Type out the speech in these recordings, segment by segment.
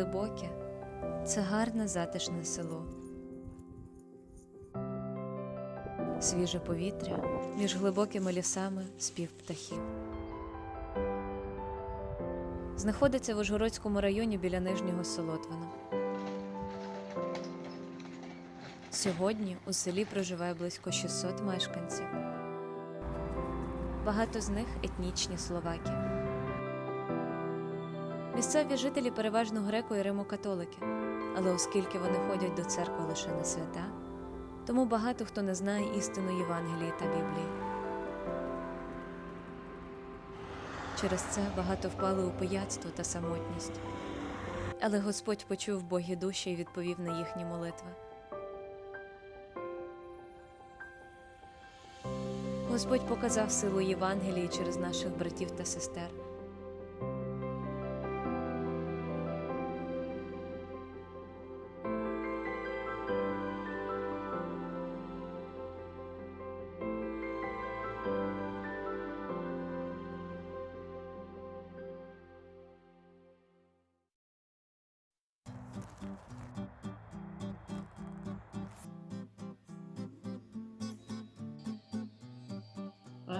глибоке це гарне затишне село. Свіже повітря між глибокими лісами спів птахів. Знаходиться в Ужгородському районі біля Нижнього Солотвина. Сьогодні у селі проживає близько 600 мешканців. Багато з них етнічні словаки. Місцеві жителі переважно греко і римокатолики, але оскільки вони ходять до церкви лише на свята, тому багато хто не знає істину Євангелії та Біблії. Через це багато впали у пияцтво та самотність. Але Господь почув Богі душі і відповів на їхні молитви. Господь показав силу Євангелії через наших братів та сестер.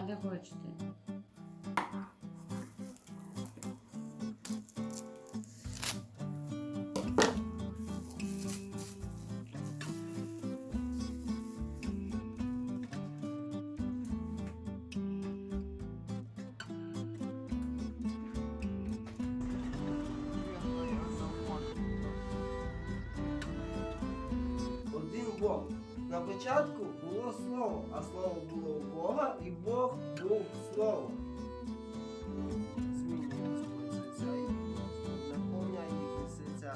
A koçtu? Wow. На початку було слово, а слово було у Бога, і Бог був слово. Змінює Господь серця і Господь наповняє серця.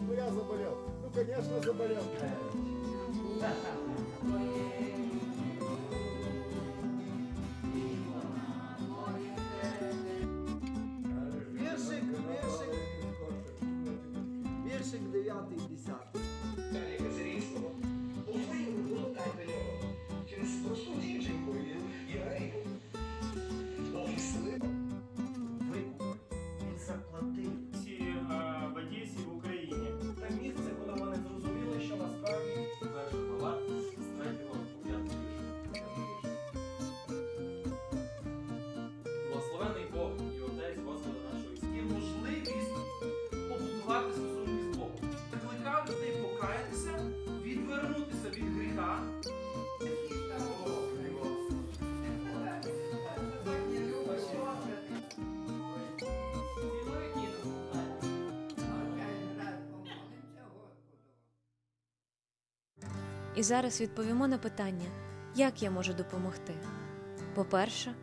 Ну я заболел. Ну конечно заболел. І зараз відповімо на питання, як я можу допомогти. По-перше,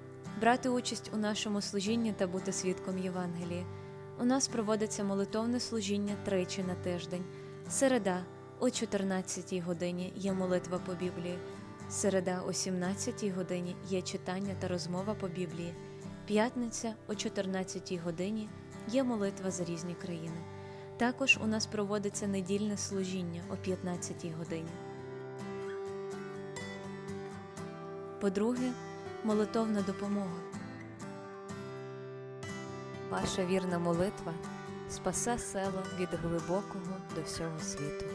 брати участь у нашому служінні та бути свідком Євангелії. У нас проводиться молитовне служіння тричі на тиждень. Середа о 14-й годині є молитва по Біблії. Середа о 17-й годині є читання та розмова по Біблії. П'ятниця о 14-й годині є молитва за різні країни. Також у нас проводиться недільне служіння о 15-й годині. По-друге, молитовна допомога. Ваша вірна молитва спасе село від глибокого до всього світу.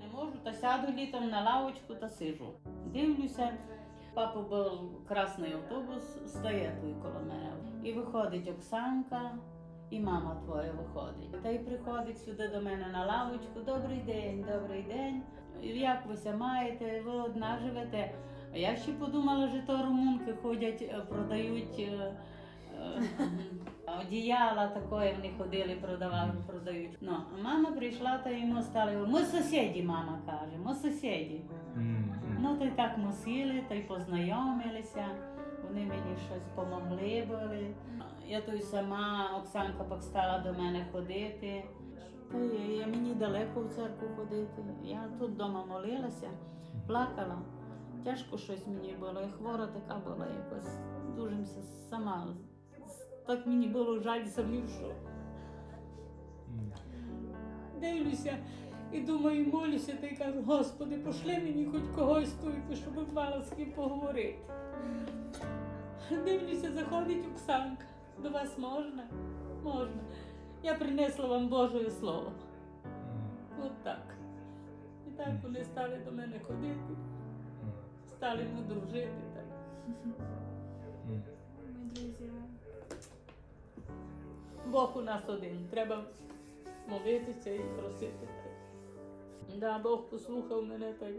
Не можу, та сяду літом на лавочку та сижу. Дивлюся, папа був красний автобус, стає тут коло мене. І виходить Оксанка, і мама твоя виходить. Та й приходить сюди до мене на лавочку. Добрий день, добрий день. Як ви ся маєте? Ви одна живете? А я ще подумала, що то румунки ходять, е, продають. е, е, Одіяла такої вони ходили, продавали, продають. Ну, а мама прийшла та йому стали. Ми сусіді, мама каже, ми сусіді. Ну, то й так ми сіли, та й познайомилися. Вони мені щось помогли були. Я то й сама, Оксанка стала до мене ходити. Я мені далеко в церкву ходити. Я тут вдома молилася, плакала. Тяжко щось мені було, і хвора така була якось. Дуже сама так мені було жаль самі, що дивлюся і думаю, молюся та й кажу, Господи, пошли мені хоч когось тут, щоб мала з ким поговорити. Дивлюся, заходить Оксанка. До вас можна? Можна. Я принесла вам Боже Слово. От так. І так вони стали до мене ходити, стали ми дружити. Так. Бог у нас один. Треба молитися і просити. Да, Бог послухав мене так.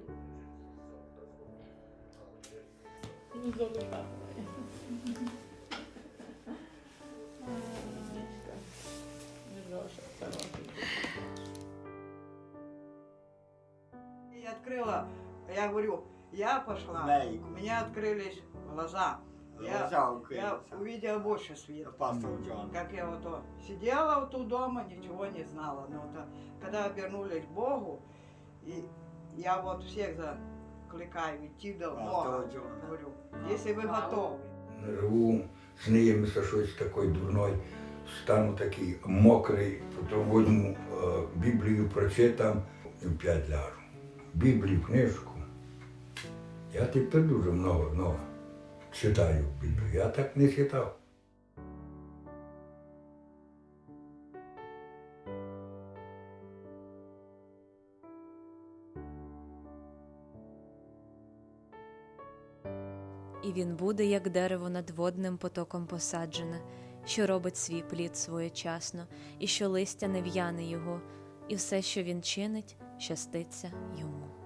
Мироша, хороший. Я открыла, я говорю, я пошла, у меня открылись глаза. Я, Глаза я открылись. увидела больше света. Как я вот сидела вот у дома, ничего не знала. Но вот, а, когда обернулись к Богу, и я вот всех закликаю идти до Бога. Говорю, если вы готовы. Живу, снилося щось такої дурної, стану такий мокрий, потім возьму е, Біблію прочитам і вп'ять ляжу. Біблію, книжку. Я тепер дуже много, много читаю Біблію. Я так не читав. Він буде, як дерево над водним потоком посаджене, що робить свій плід своєчасно, і що листя не в'яне його, і все, що він чинить, щаститься йому.